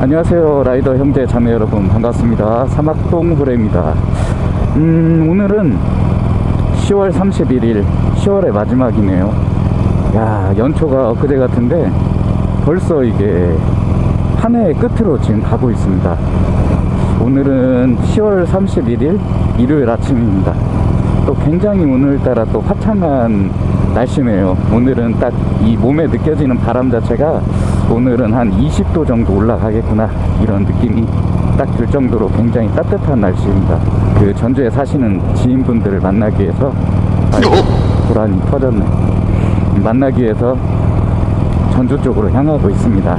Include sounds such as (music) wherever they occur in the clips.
안녕하세요 라이더 형제 자매 여러분. 반갑습니다. 사막동 후레입니다. 음 오늘은 10월 31일 10월의 마지막이네요. 야 연초가 엊그제 같은데 벌써 이게 한 해의 끝으로 지금 가고 있습니다. 오늘은 10월 31일 일요일 아침입니다. 또 굉장히 오늘따라 또 화창한 날씨네요. 오늘은 딱 이 몸에 느껴지는 바람 자체가 오늘은 한 20도 정도 올라가겠구나. 이런 느낌이 딱 들 정도로 굉장히 따뜻한 날씨입니다. 그 전주에 사시는 지인분들을 만나기 위해서 아이고 고란이 터졌네. 만나기 위해서 전주 쪽으로 향하고 있습니다.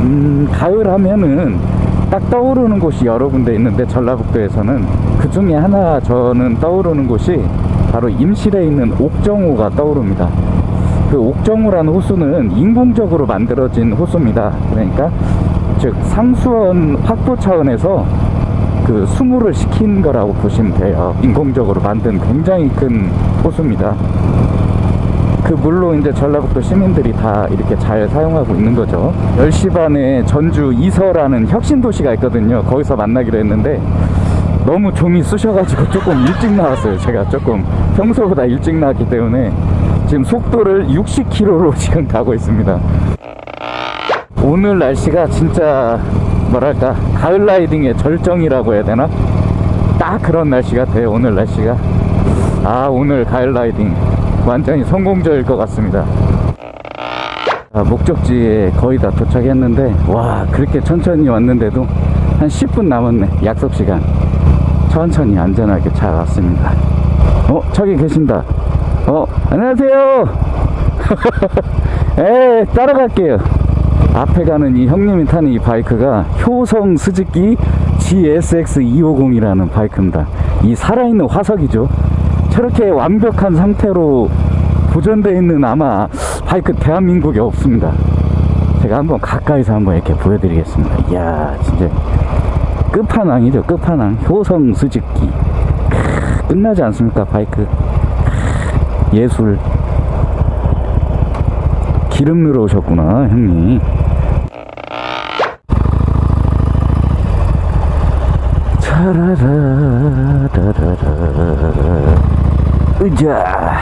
음 가을 하면은 딱 떠오르는 곳이 여러 군데 있는데 전라북도에서는 그 중에 하나 저는 떠오르는 곳이 바로 임실에 있는 옥정호가 떠오릅니다 그 옥정호라는 호수는 인공적으로 만들어진 호수입니다. 그러니까 즉 상수원 확보 차원에서 그 수무를 시킨 거라고 보시면 돼요. 인공적으로 만든 굉장히 큰 호수입니다. 그 물로 이제 전라북도 시민들이 다 이렇게 잘 사용하고 있는 거죠. 10시 반에 전주 이서라는 혁신도시가 있거든요. 거기서 만나기로 했는데 너무 좀이 쑤셔가지고 조금 일찍 나왔어요. 제가 조금 평소보다 일찍 나왔기 때문에 지금 속도를 60km로 (laughs) 지금 가고 있습니다. 오늘 날씨가 진짜 뭐랄까 가을 라이딩의 절정이라고 해야 되나? 딱 그런 날씨 같아요 오늘 날씨가. 아 오늘 가을 라이딩 완전히 성공적일 것 같습니다. 아, 목적지에 거의 다 도착했는데 와 그렇게 천천히 왔는데도 한 10분 남았네 약속시간. 천천히 안전하게 잘 왔습니다. 어 저기 계신다 어 안녕하세요. (laughs) 에 따라갈게요. 앞에 가는 이 형님이 타는 이 바이크가 효성 스즈키 GSX 250이라는 바이크입니다. 이 살아있는 화석이죠. 저렇게 완벽한 상태로 보존되어 있는 아마 바이크 대한민국에 없습니다. 제가 한번 가까이서 한번 이렇게 보여드리겠습니다. 이야 진짜. 끝판왕이죠 끝판왕. 효성 크, 끝나지 않습니까 바이크 크, 예술 기름 넣으러 오셨구나 형님 차라라라라라 으자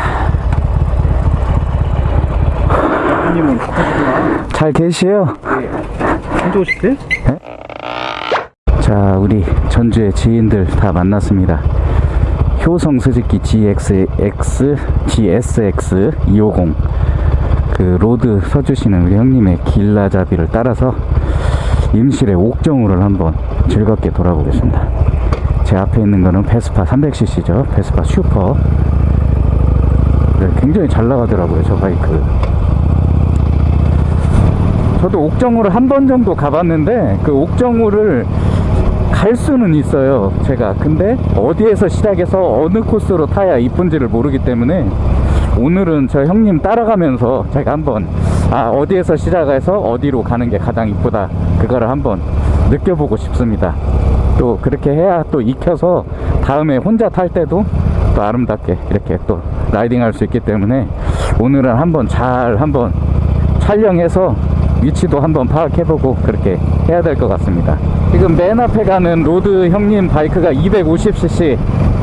님은 바쁘시구나. 잘 계시요? 혼자 오실 때? 자 우리 전주의 지인들 다 만났습니다 효성 스즈키 GXX GSX 250 그 road 서주시는 우리 형님의 길라잡이를 따라서 임실의 옥정호를 한번 즐겁게 돌아보겠습니다. 제 앞에 있는 거는 베스파 300cc죠. 베스파 슈퍼. 네, 굉장히 잘 나가더라고요 저 바이크. 저도 옥정호를 한 번 정도 가봤는데 그 옥정호를 갈 수는 있어요 제가. 근데 어디에서 시작해서 어느 코스로 타야 이쁜지를 모르기 때문에 오늘은 저 형님 따라가면서 제가 한번 아 어디에서 시작해서 어디로 가는 게 가장 이쁘다 그거를 한번 느껴보고 싶습니다. 또 그렇게 해야 또 익혀서 다음에 혼자 탈 때도 또 아름답게 이렇게 또 라이딩 할 수 있기 때문에 오늘은 한번 잘 한번 촬영해서 위치도 한번 파악해보고 그렇게 해야 될 것 같습니다 지금 맨 앞에 가는 road 형님 바이크가 250cc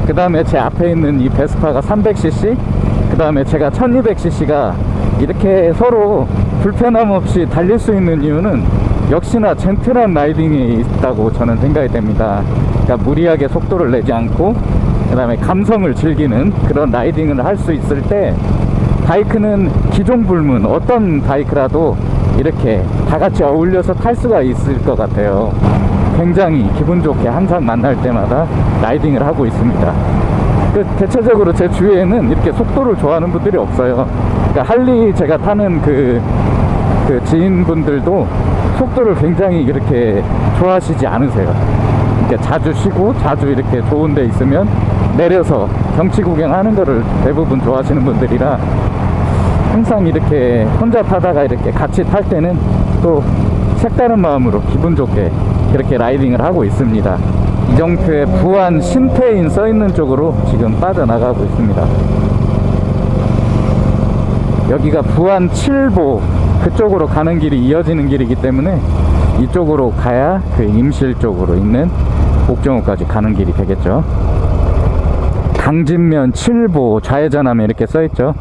그 다음에 제 앞에 있는 이 베스파가 300cc 그 다음에 제가 1200cc가 이렇게 서로 불편함 없이 달릴 수 있는 이유는 역시나 젠틀한 라이딩이 있다고 저는 생각이 됩니다. 그러니까 무리하게 속도를 내지 않고 그 다음에 감성을 즐기는 그런 라이딩을 할 수 있을 때 바이크는 기종 불문 어떤 바이크라도 이렇게 다 같이 어울려서 탈 수가 있을 것 같아요 굉장히 기분 좋게 항상 만날 때마다 라이딩을 하고 있습니다. 그 대체적으로 제 주위에는 이렇게 속도를 좋아하는 분들이 없어요. 그러니까 할리 제가 타는 그, 그 지인분들도 속도를 굉장히 이렇게 좋아하시지 않으세요. 그러니까 자주 쉬고 자주 이렇게 좋은 데 있으면 내려서 경치 구경하는 거를 대부분 좋아하시는 분들이라 항상 이렇게 혼자 타다가 이렇게 같이 탈 때는 또 색다른 마음으로 기분 좋게 이렇게 라이딩을 하고 있습니다 이정표의 부안 신태인 써있는 쪽으로 지금 빠져나가고 있습니다 여기가 부안 7보 그쪽으로 가는 길이 이어지는 길이기 때문에 이쪽으로 가야 그 임실 쪽으로 있는 옥정호까지 가는 길이 되겠죠. 강진면 7보 좌회전하면 이렇게 써있죠.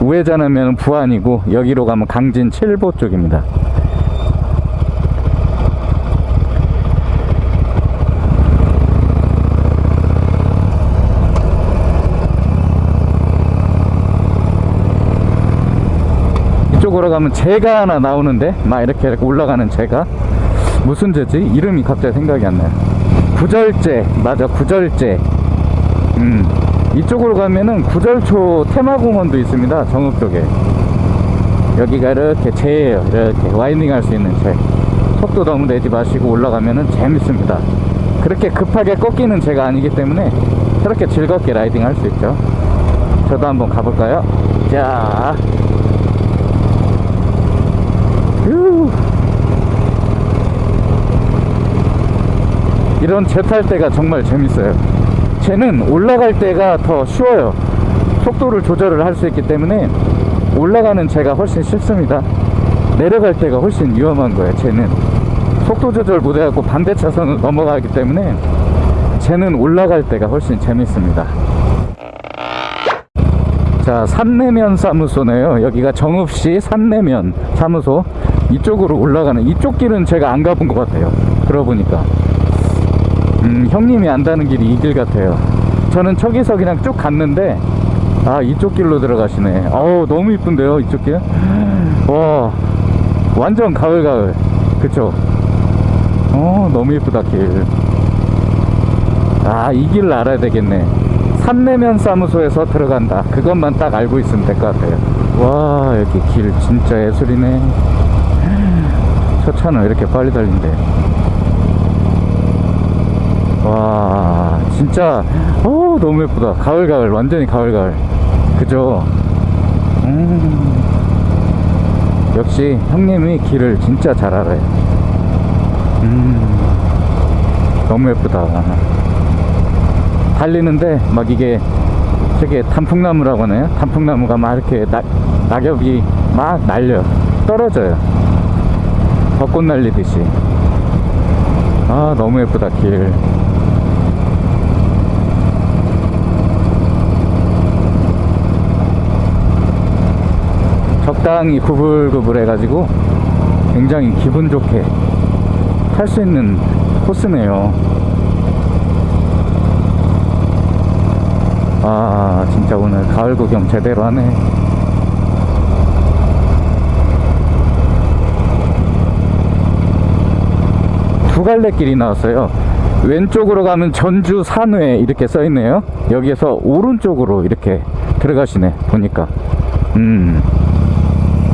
우회전하면 부안이고 여기로 가면 강진 7보 쪽입니다. 이쪽으로 가면 제가 하나 나오는데 막 이렇게, 이렇게 올라가는 제가 무슨 제지? 이름이 갑자기 생각이 안 나요. 구절제 맞아 구절제. 음 이쪽으로 가면은 구절초 테마공원도 있습니다 정읍 쪽에. 여기가 이렇게 제예요. 이렇게 와이닝 할 수 있는 제. 속도 너무 내지 마시고 올라가면은 재밌습니다. 그렇게 급하게 꺾이는 제가 아니기 때문에 그렇게 즐겁게 라이딩 할 수 있죠. 저도 한번 가볼까요? 자. 휴. 이런 제탈 때가 정말 재밌어요. 쟤는 올라갈 때가 더 쉬워요. 속도를 조절을 할 수 있기 때문에 올라가는 제가 훨씬 쉽습니다. 내려갈 때가 훨씬 위험한 거예요. 쟤는 속도 조절 못해갖고 반대 차선을 (laughs) 넘어가기 때문에 쟤는 올라갈 때가 훨씬 재밌습니다. 자, 산내면 사무소네요. 여기가 정읍시 산내면 사무소. 이쪽으로 올라가는, 이쪽 길은 제가 안 가본 것 같아요. 들어보니까. 음, 형님이 안다는 길이 이 길 같아요. 저는 저기서 그냥 쭉 갔는데, 아, 이쪽 길로 들어가시네. 어우, 너무 이쁜데요, 이쪽 길? 와, 완전 가을가을. 그쵸? 어, 너무 이쁘다, 길. 아, 이 길을 알아야 되겠네. 산내면 사무소에서 들어간다. 그것만 딱 알고 있으면 될 것 같아요. 와, 여기 길 진짜 예술이네. 저 차는 왜 이렇게 빨리 달린대? 와, 진짜, 어 너무 예쁘다. 가을, 가을. 완전히 가을, 가을. 그죠? 음, 역시 형님이 길을 진짜 잘 알아요. 음, 너무 예쁘다. 달리는데 막 이게 저게 단풍나무라고 하나요? 단풍나무가 막 이렇게 낙, 낙엽이 막 날려 떨어져요 벚꽃 날리듯이 아 너무 예쁘다 길 적당히 구불구불 해가지고 굉장히 기분 좋게 탈 수 있는 코스네요. 아 진짜 오늘 가을 구경 제대로 하네. 두 갈래 길이 나왔어요. 왼쪽으로 가면 전주 산회 이렇게 써 있네요. 여기에서 오른쪽으로 이렇게 들어가시네 보니까. 음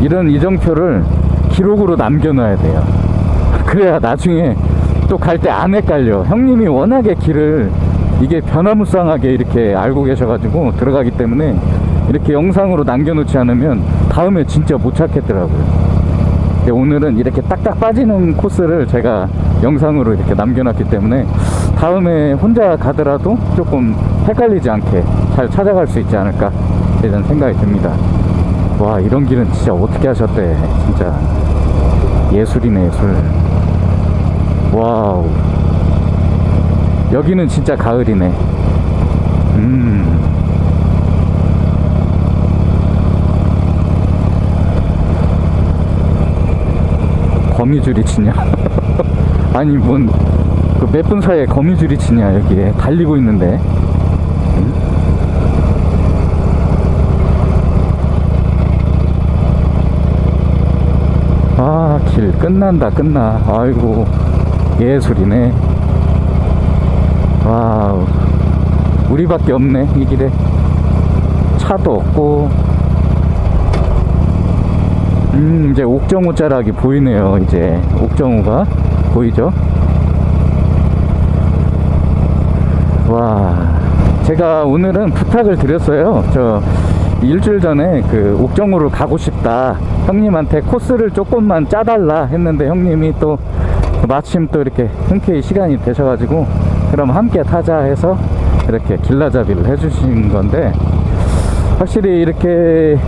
이런 이정표를 기록으로 남겨놔야 돼요 (laughs) 그래야 나중에 또 갈 때 안 헷갈려 형님이 워낙에 길을 이게 변화무쌍하게 이렇게 알고 계셔가지고 들어가기 때문에 이렇게 영상으로 남겨놓지 않으면 다음에 진짜 못 찾겠더라고요. 오늘은 이렇게 딱딱 빠지는 코스를 제가 영상으로 이렇게 남겨놨기 때문에 다음에 혼자 가더라도 조금 헷갈리지 않게 잘 찾아갈 수 있지 않을까 이런 생각이 듭니다. 와 이런 길은 진짜 어떻게 하셨대 진짜 예술이네 예술. 와우. 여기는 진짜 가을이네. 음. 거미줄이 치냐? (laughs) 아니, 뭔, 그몇분 사이에 거미줄이 치냐, 여기에. 달리고 있는데. 음? 아, 길 끝난다, 끝나. 아이고, 예술이네. 와우. 우리밖에 없네 이 길에. 차도 없고. 음 이제 옥정호 자락이 보이네요 이제. 옥정호가 보이죠? 와 제가 오늘은 부탁을 드렸어요. 저 일주일 전에 그 옥정호를 가고 싶다 형님한테 코스를 조금만 짜달라 했는데 형님이 또 마침 또 이렇게 흔쾌히 시간이 되셔가지고 그럼 함께 타자 해서 이렇게 길라잡이를 해주신 건데 확실히 이렇게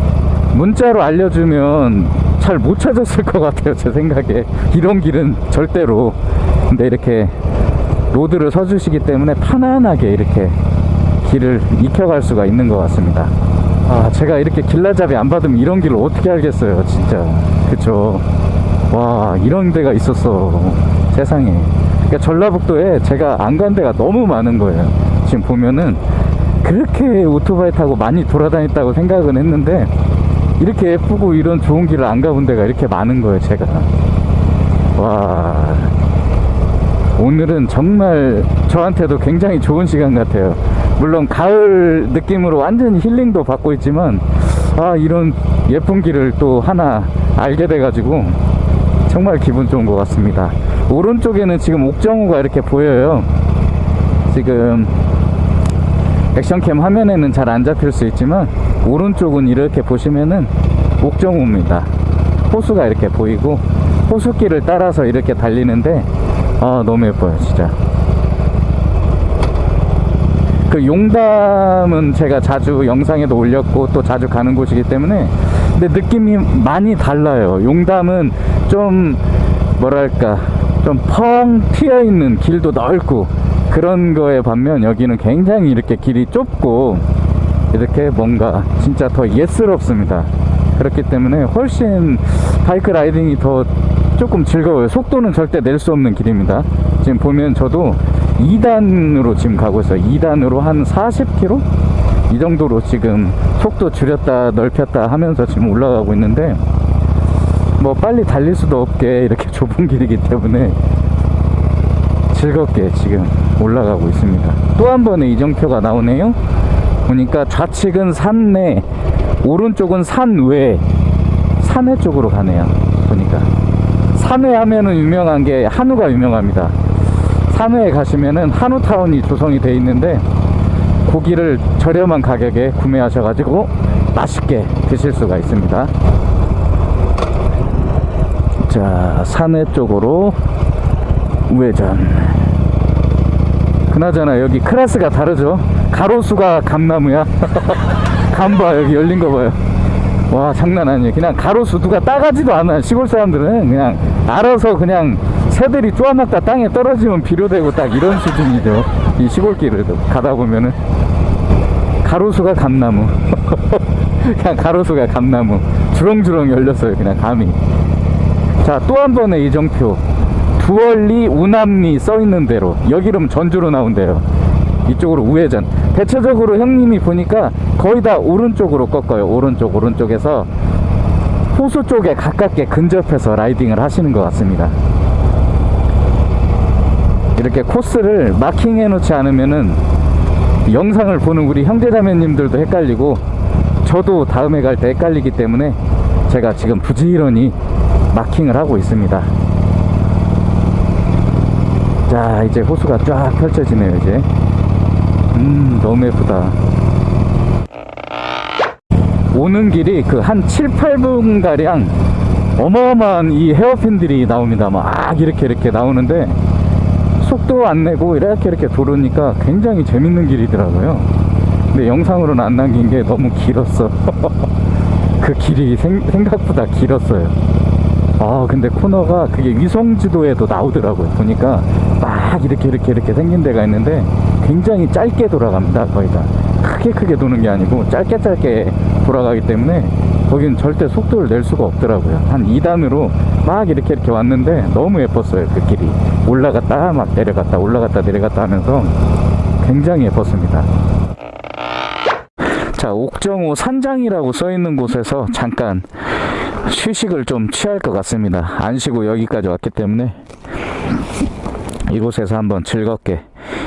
문자로 알려주면 잘 못 찾았을 것 같아요 제 생각에. 이런 길은 절대로. 근데 이렇게 로드를 서주시기 때문에 편안하게 이렇게 길을 익혀갈 수가 있는 것 같습니다 아 제가 이렇게 길라잡이 안 받으면 이런 길을 어떻게 알겠어요 진짜. 그쵸? 와 이런 데가 있었어 세상에. 그러니까 전라북도에 제가 안 간 데가 너무 많은 거예요. 지금 보면은 그렇게 오토바이 타고 많이 돌아다녔다고 생각은 했는데 이렇게 예쁘고 이런 좋은 길을 안 가본 데가 이렇게 많은 거예요 제가. 와 오늘은 정말 저한테도 굉장히 좋은 시간 같아요. 물론 가을 느낌으로 완전히 힐링도 받고 있지만 아 이런 예쁜 길을 또 하나 알게 돼 가지고 정말 기분 좋은 것 같습니다. 오른쪽에는 지금 옥정호가 이렇게 보여요. 지금 액션캠 화면에는 잘 안 잡힐 수 있지만 오른쪽은 이렇게 보시면은 옥정호입니다. 호수가 이렇게 보이고 호수길을 따라서 이렇게 달리는데 아 너무 예뻐요 진짜. 그 용담은 제가 자주 영상에도 올렸고 또 자주 가는 곳이기 때문에 근데 느낌이 많이 달라요. 용담은 좀 뭐랄까 좀 펑 튀어 있는 길도 넓고 그런 거에 반면 여기는 굉장히 이렇게 길이 좁고 이렇게 뭔가 진짜 더 예스럽습니다. 그렇기 때문에 훨씬 바이크 라이딩이 더 조금 즐거워요. 속도는 절대 낼 수 없는 길입니다. 지금 보면 저도 2단으로 지금 가고 있어요. 2단으로 한 40km? 이 정도로 지금 속도 줄였다 넓혔다 하면서 지금 올라가고 있는데 뭐 빨리 달릴 수도 없게 이렇게 (laughs) 좁은 길이기 때문에 즐겁게 지금 올라가고 있습니다. 또 한 번의 이정표가 나오네요. 보니까 좌측은 산내 오른쪽은 산외 산외 쪽으로 가네요. 보니까 산외 하면은 유명한 게 한우가 유명합니다. 산외에 가시면은 한우타운이 조성이 돼 있는데 고기를 저렴한 가격에 구매하셔가지고 맛있게 드실 수가 있습니다. 자 산외 쪽으로 우회전. 그나저나 여기 클래스가 다르죠? 가로수가 감나무야? (laughs) 감봐 여기 열린 거 봐요 와 장난 아니에요 그냥 가로수 누가 따가지도 않아 시골 사람들은 그냥 알아서 그냥 새들이 쪼아먹다 땅에 떨어지면 비료되고 딱 이런 수준이죠. 이 시골길을 가다 보면은. 가로수가 감나무. (laughs) 그냥 가로수가 감나무. 주렁주렁 열렸어요 그냥 감이. 자 또 한 번의 이정표. 두월리 우남리 써있는 대로. 여기름 전주로 나온대요 이쪽으로 우회전. 대체적으로 형님이 보니까 거의 다 오른쪽으로 꺾어요. 오른쪽 오른쪽에서 호수 쪽에 가깝게 근접해서 라이딩을 하시는 것 같습니다. 이렇게 코스를 마킹해 놓지 않으면은 영상을 보는 우리 형제자매님들도 헷갈리고 저도 다음에 갈 때 헷갈리기 때문에 제가 지금 부지런히 마킹을 하고 있습니다. 자 이제 호수가 쫙 펼쳐지네요 이제 음 너무 예쁘다. 오는 길이 그 한 7, 8분 가량 어마어마한 이 헤어핀들이 나옵니다. 막 이렇게 이렇게 나오는데 속도 안 내고 이렇게 이렇게 도르니까 굉장히 재밌는 길이더라고요. 근데 영상으로는 안 남긴 게 너무 길었어. (laughs) 그 길이 생, 생각보다 길었어요. 아 근데 코너가 그게 위성지도에도 나오더라고요. 보니까 막 이렇게 이렇게 이렇게 생긴 데가 있는데 굉장히 짧게 돌아갑니다 거의 다. 크게 크게 도는 게 아니고 짧게 짧게 돌아가기 때문에 거긴 절대 속도를 낼 수가 없더라고요. 한 2단으로 막 이렇게 이렇게 왔는데 너무 예뻤어요 그 길이. 올라갔다 막 내려갔다 올라갔다 내려갔다 하면서 굉장히 예뻤습니다. 자 옥정호 산장이라고 써 있는 곳에서 잠깐 휴식을 좀 취할 것 같습니다. 안 쉬고 여기까지 왔기 때문에 이곳에서 한번 즐겁게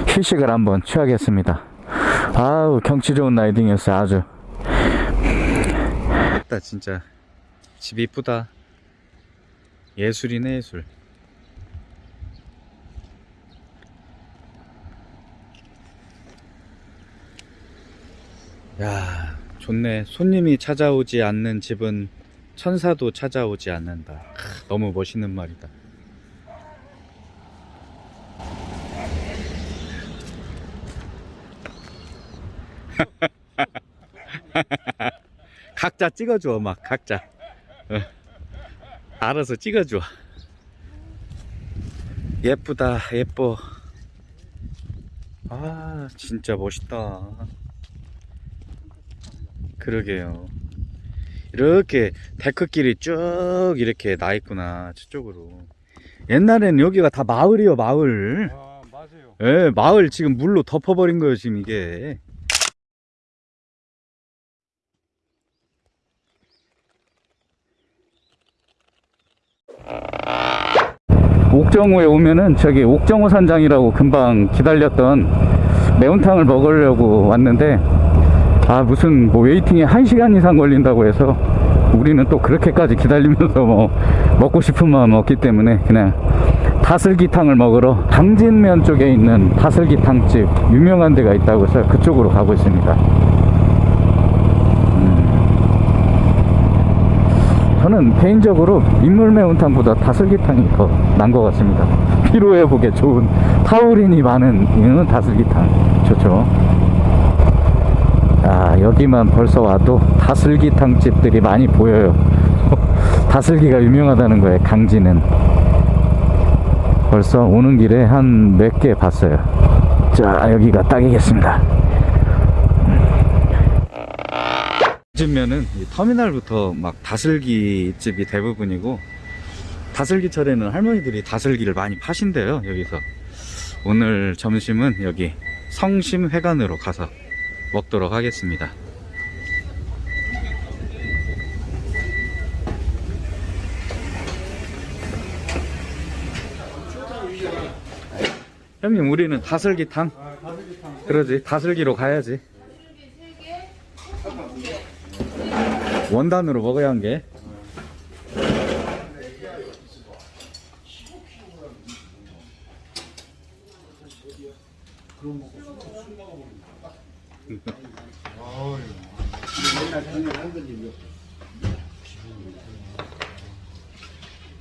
휴식을 한번 취하겠습니다. 아우 경치 좋은 라이딩이었어요 아주. 다 진짜. 집 이쁘다. 예술이네 예술. 야 좋네. 손님이 찾아오지 않는 집은 천사도 찾아오지 않는다. 크, 너무 멋있는 말이다 (laughs) 각자 찍어줘 막 각자 어. 알아서 찍어줘. 예쁘다, 예뻐. 아, 진짜 멋있다. 그러게요. 이렇게 데크길이 쭉 이렇게 나 있구나, 저쪽으로. 옛날엔 여기가 다 마을이요, 마을. 아 맞아요. 예, 마을 지금 물로 덮어버린 거예요, 지금 이게. 옥정호에 오면은 저기 옥정호 산장이라고 금방 기다렸던 매운탕을 먹으려고 왔는데 아 무슨 뭐 웨이팅이 1시간 이상 걸린다고 해서 우리는 또 그렇게까지 기다리면서 뭐 먹고 싶은 마음 없기 때문에 그냥 다슬기탕을 먹으러 당진면 쪽에 있는 다슬기탕집 유명한 데가 있다고 해서 그쪽으로 가고 있습니다 음. 저는 개인적으로 민물 매운탕보다 다슬기탕이 더 난 것 같습니다. 피로회복에 좋은 타우린이 많은 이는 다슬기탕. 좋죠? 아 여기만 벌써 와도 다슬기탕 집들이 많이 보여요. (laughs) 다슬기가 유명하다는 거예요 강진은. 벌써 오는 길에 한 몇 개 봤어요. 자 여기가 딱이겠습니다 요즘면은 이 터미널부터 막 다슬기 집이 대부분이고 다슬기철에는 할머니들이 다슬기를 많이 파신대요 여기서. 오늘 점심은 여기 성심회관으로 가서 먹도록 하겠습니다. 형님 우리는 다슬기탕. 그러지 다슬기로 가야지 원단으로 먹어야 한 게.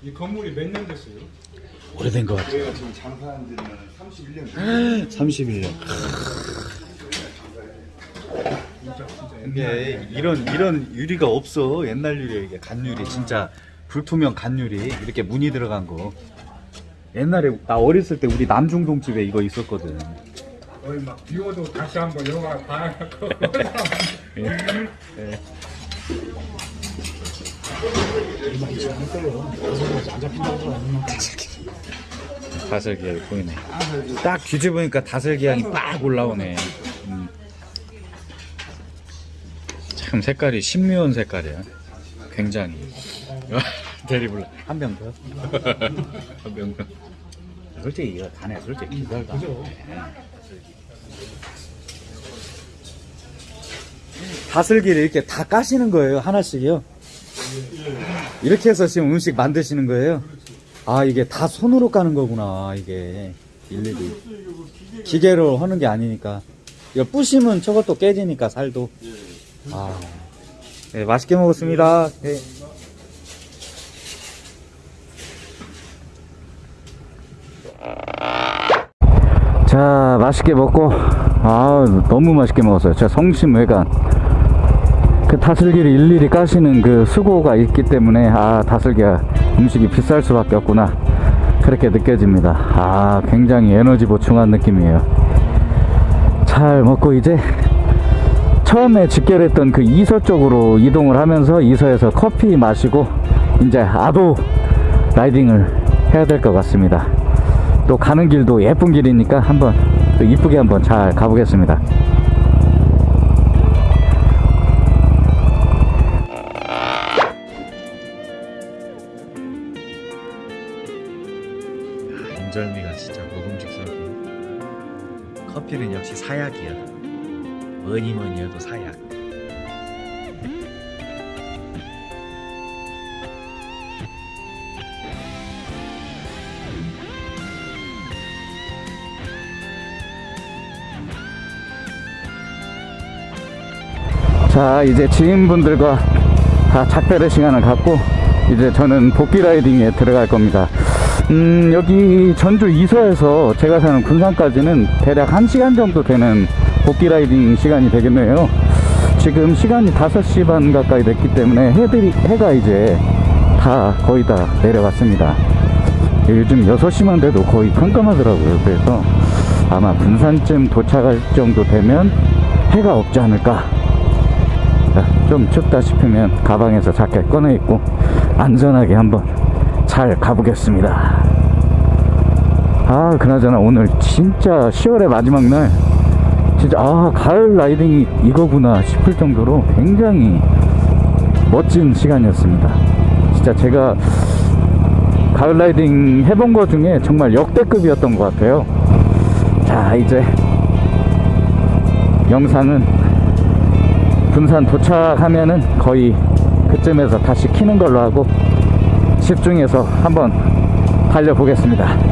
이 건물이 몇 년 됐어요? 오래된 것 같아요. 저희가 지금 장사한 지는 31년 31년. 이게 이런 이런 유리가 없어. 옛날 유리 이게 간 유리 진짜 불투명 간 유리 이렇게 무늬 들어간 거. 옛날에 나 어렸을 때 우리 남중동 집에 이거 있었거든. 거의 막 비워도 다시 한번 영화 봐갖고 다슬기 향이 보이네. 딱 뒤집으니까 다슬기 향이 빡 올라오네. 음. 참 색깔이 신묘한 색깔이야. 굉장히. (laughs) 대리블라 한병 더. (laughs) 한 병 더. 솔직히 이거 간에 솔직히 기절다. 다슬기를 이렇게 다 까시는 거예요 하나씩이요. 이렇게 해서 지금 음식 만드시는 거예요. 아 이게 다 손으로 까는 거구나 이게 일일이 기계로 하는 게 아니니까 이거 부시면 저것도 깨지니까 살도 아. 네, 맛있게 먹었습니다. 네. 자 맛있게 먹고 아 너무 맛있게 먹었어요. 저 성심회관. 그 다슬기를 일일이 까시는 그 수고가 있기 때문에 아 다슬기가 음식이 비쌀 수밖에 없구나. 그렇게 느껴집니다. 아 굉장히 에너지 보충한 느낌이에요. 잘 먹고 이제 처음에 직결했던 그 이서 쪽으로 이동을 하면서 이서에서 커피 마시고 이제 아도 라이딩을 해야 될 것 같습니다. 또 가는 길도 예쁜 길이니까 한번 또 이쁘게 한번 잘 가보겠습니다. 인절미가 진짜 먹음직스럽고 커피는 역시 사약이야 뭐니 뭐니 해도 사약 자, 이제 지인분들과 다 작별의 시간을 갖고 이제 저는 복귀 라이딩에 들어갈 겁니다. 음, 여기 전주 이서에서 제가 사는 군산까지는 대략 1시간 정도 되는 복귀 라이딩 시간이 되겠네요. 지금 시간이 5시 반 가까이 됐기 때문에 해들이, 해가 이제 다 거의 다 내려갔습니다. 요즘 6시만 돼도 거의 깜깜하더라고요. 그래서 아마 분산쯤 도착할 정도 되면 해가 없지 않을까. 자, 좀 춥다 싶으면 가방에서 자켓 꺼내 입고 안전하게 한번 잘 가보겠습니다. 아, 그나저나 오늘 진짜 10월의 마지막 날 진짜 아, 가을 라이딩이 이거구나 싶을 정도로 굉장히 멋진 시간이었습니다. 진짜 제가 가을 라이딩 해본 거 중에 정말 역대급이었던 것 같아요. 자, 이제 영상은 분산 도착하면은 거의 그쯤에서 다시 키는 걸로 하고 집중해서 한번 달려보겠습니다.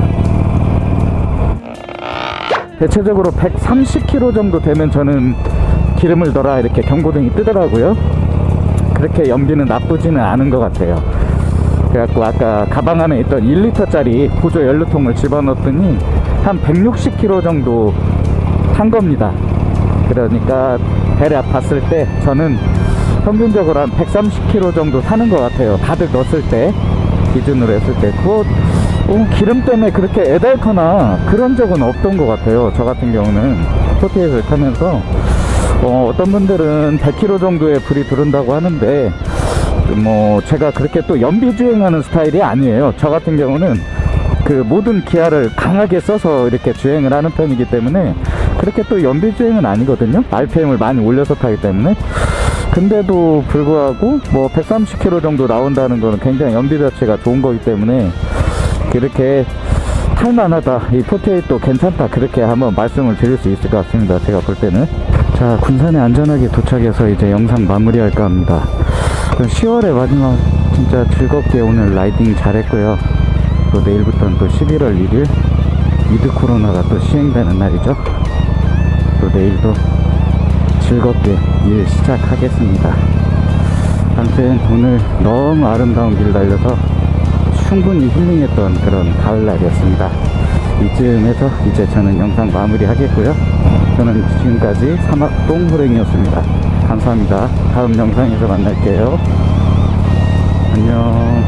대체적으로 130km 정도 되면 저는 기름을 넣어라 이렇게 경고등이 뜨더라고요. 그렇게 연비는 나쁘지는 않은 것 같아요. 그래갖고 아까 가방 안에 있던 1리터짜리 보조 연료통을 집어넣었더니 한 160km 정도 탄 겁니다. 그러니까 대략 봤을 때 저는 평균적으로 한 130km 정도 타는 것 같아요. 가득 넣었을 때 기준으로 했을 때 그거 어, 기름 때문에 그렇게 애달거나 그런 적은 없던 것 같아요. 저 같은 경우는 포티에서 타면서 어, 어떤 분들은 100km 정도의 불이 들은다고 하는데 뭐 제가 그렇게 또 연비 주행하는 스타일이 아니에요. 저 같은 경우는 그 모든 기아를 강하게 써서 이렇게 주행을 하는 편이기 때문에 그렇게 또 연비 주행은 아니거든요. RPM을 많이 올려서 타기 때문에. 근데도 불구하고 뭐 130km 정도 나온다는 거는 굉장히 연비 자체가 좋은 거기 때문에 그렇게 탈만하다. 이 포테이도 괜찮다. 그렇게 한번 말씀을 드릴 수 있을 것 같습니다. 제가 볼 때는. 자, 군산에 안전하게 도착해서 이제 영상 마무리할까 합니다. 10월의 마지막 진짜 즐겁게 오늘 라이딩 잘했고요. 또 내일부터는 또 11월 1일 위드 코로나가 또 시행되는 날이죠. 또 내일도 즐겁게 일 시작하겠습니다. 아무튼 오늘 너무 아름다운 길 달려서 충분히 힐링했던 그런 가을 날이었습니다. 이쯤에서 이제 저는 영상 마무리 하겠고요. 저는 지금까지 사막동 호랭이었습니다. 감사합니다. 다음 영상에서 만날게요. 안녕.